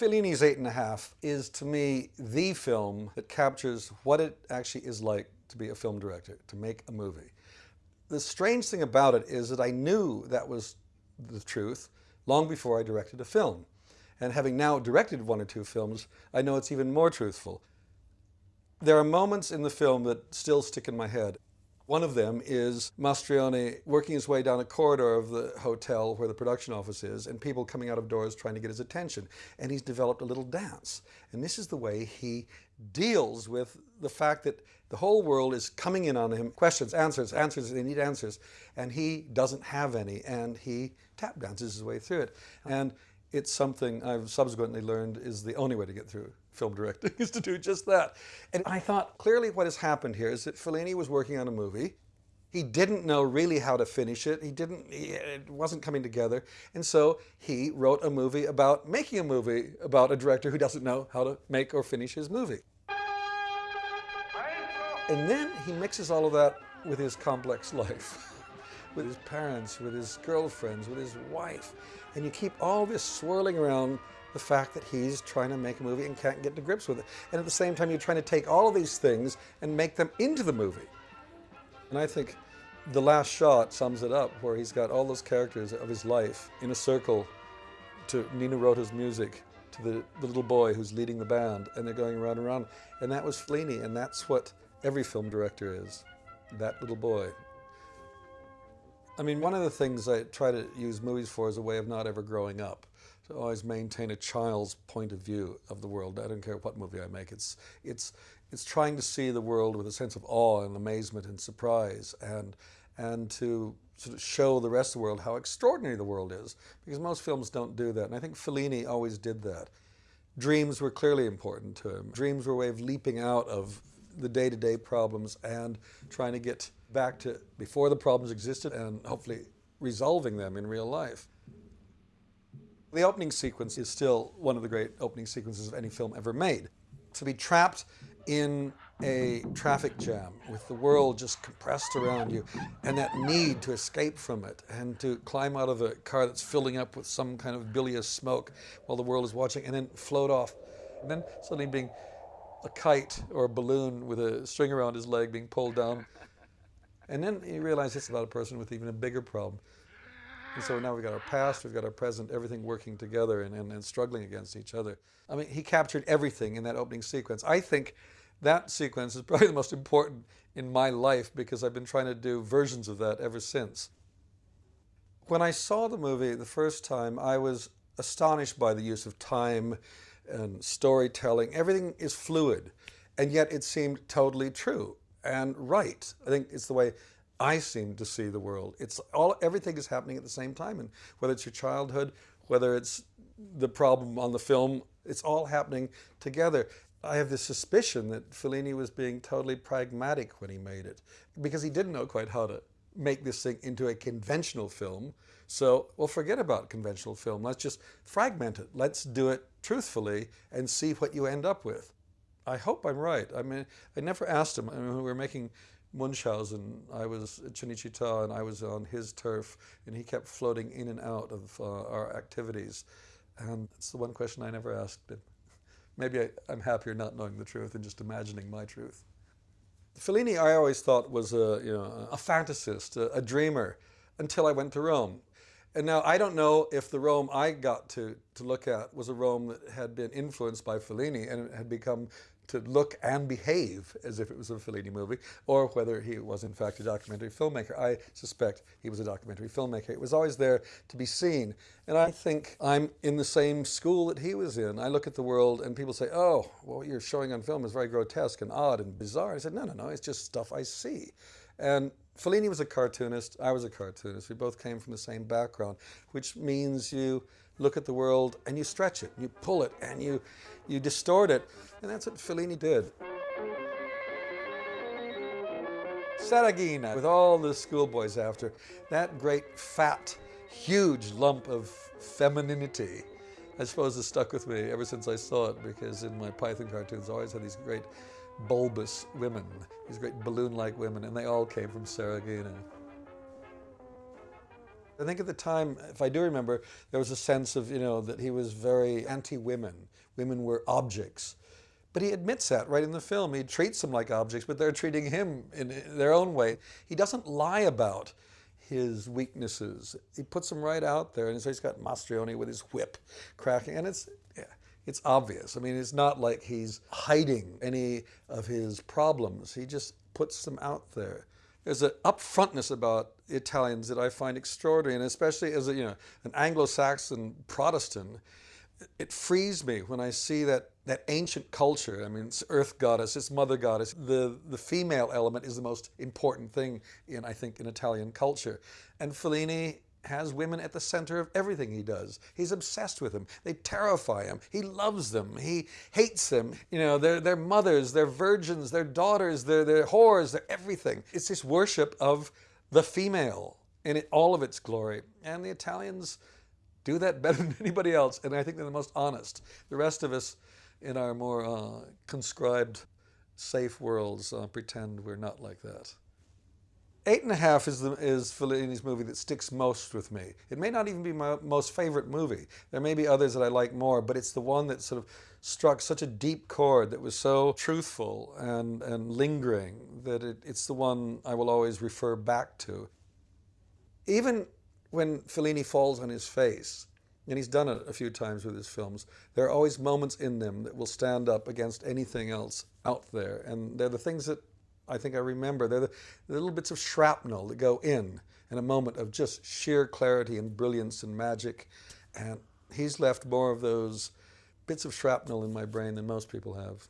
Fellini's Eight and a Half is to me the film that captures what it actually is like to be a film director, to make a movie. The strange thing about it is that I knew that was the truth long before I directed a film. And having now directed one or two films, I know it's even more truthful. There are moments in the film that still stick in my head. One of them is Mastroianni working his way down a corridor of the hotel where the production office is and people coming out of doors trying to get his attention. And he's developed a little dance. And this is the way he deals with the fact that the whole world is coming in on him, questions, answers, answers, they need answers, and he doesn't have any, and he tap dances his way through it. And it's something I've subsequently learned is the only way to get through film directing is to do just that. And I thought clearly what has happened here is that Fellini was working on a movie. He didn't know really how to finish it. He didn't, he, it wasn't coming together. And so he wrote a movie about making a movie about a director who doesn't know how to make or finish his movie. And then he mixes all of that with his complex life, with his parents, with his girlfriends, with his wife. And you keep all this swirling around the fact that he's trying to make a movie and can't get to grips with it. And at the same time, you're trying to take all of these things and make them into the movie. And I think the last shot sums it up, where he's got all those characters of his life in a circle to Nino Rota's music, to the, the little boy who's leading the band, and they're going around and around. And that was Fellini, and that's what every film director is, that little boy. I mean, one of the things I try to use movies for is a way of not ever growing up to always maintain a child's point of view of the world. I don't care what movie I make. It's, it's, it's trying to see the world with a sense of awe and amazement and surprise and, and to sort of show the rest of the world how extraordinary the world is because most films don't do that. And I think Fellini always did that. Dreams were clearly important to him. Dreams were a way of leaping out of the day-to-day -day problems and trying to get back to before the problems existed and hopefully resolving them in real life. The opening sequence is still one of the great opening sequences of any film ever made. To be trapped in a traffic jam with the world just compressed around you and that need to escape from it and to climb out of a car that's filling up with some kind of bilious smoke while the world is watching and then float off and then suddenly being a kite or a balloon with a string around his leg being pulled down and then you realize it's about a person with even a bigger problem and so now we've got our past, we've got our present, everything working together and, and, and struggling against each other. I mean, he captured everything in that opening sequence. I think that sequence is probably the most important in my life because I've been trying to do versions of that ever since. When I saw the movie the first time, I was astonished by the use of time and storytelling. Everything is fluid, and yet it seemed totally true and right. I think it's the way I seem to see the world. It's all, everything is happening at the same time. And whether it's your childhood, whether it's the problem on the film, it's all happening together. I have this suspicion that Fellini was being totally pragmatic when he made it because he didn't know quite how to make this thing into a conventional film. So, well, forget about conventional film. Let's just fragment it. Let's do it truthfully and see what you end up with. I hope I'm right. I mean, I never asked him. I mean, we were making Munchausen, I was at Cinecittà and I was on his turf and he kept floating in and out of uh, our activities. And it's the one question I never asked him. Maybe I, am happier not knowing the truth and just imagining my truth. Fellini I always thought was a, you know, a fantasist, a, a dreamer, until I went to Rome. And now I don't know if the Rome I got to, to look at was a Rome that had been influenced by Fellini and had become to look and behave as if it was a Fellini movie, or whether he was in fact a documentary filmmaker. I suspect he was a documentary filmmaker. It was always there to be seen. And I think I'm in the same school that he was in. I look at the world and people say, oh, well, what you're showing on film is very grotesque and odd and bizarre. I said, no, no, no, it's just stuff I see. And Fellini was a cartoonist, I was a cartoonist. We both came from the same background, which means you look at the world and you stretch it, you pull it, and you, you distort it. And that's what Fellini did. Saraghina, with all the schoolboys after, that great fat, huge lump of femininity, I suppose has stuck with me ever since I saw it because in my Python cartoons I always had these great bulbous women, these great balloon-like women, and they all came from Saraghina. I think at the time, if I do remember, there was a sense of, you know, that he was very anti-women. Women were objects. But he admits that right in the film. He treats them like objects, but they're treating him in their own way. He doesn't lie about his weaknesses. He puts them right out there. And so he's got Mastroianni with his whip cracking. And it's, yeah, it's obvious. I mean, it's not like he's hiding any of his problems. He just puts them out there there's an upfrontness about Italians that I find extraordinary, and especially as a, you know an Anglo-Saxon Protestant, it frees me when I see that that ancient culture. I mean, it's earth goddess, it's mother goddess. The the female element is the most important thing in I think in Italian culture, and Fellini has women at the center of everything he does. He's obsessed with them. They terrify him. He loves them. He hates them. You know, they're, they're mothers, they're virgins, they're daughters, they're, they're whores, they're everything. It's this worship of the female in it, all of its glory. And the Italians do that better than anybody else. And I think they're the most honest. The rest of us in our more uh, conscribed, safe worlds uh, pretend we're not like that. Eight and a Half is, the, is Fellini's movie that sticks most with me. It may not even be my most favorite movie. There may be others that I like more, but it's the one that sort of struck such a deep chord that was so truthful and, and lingering that it, it's the one I will always refer back to. Even when Fellini falls on his face, and he's done it a few times with his films, there are always moments in them that will stand up against anything else out there. And they're the things that I think I remember. They're the, the little bits of shrapnel that go in in a moment of just sheer clarity and brilliance and magic. And he's left more of those bits of shrapnel in my brain than most people have.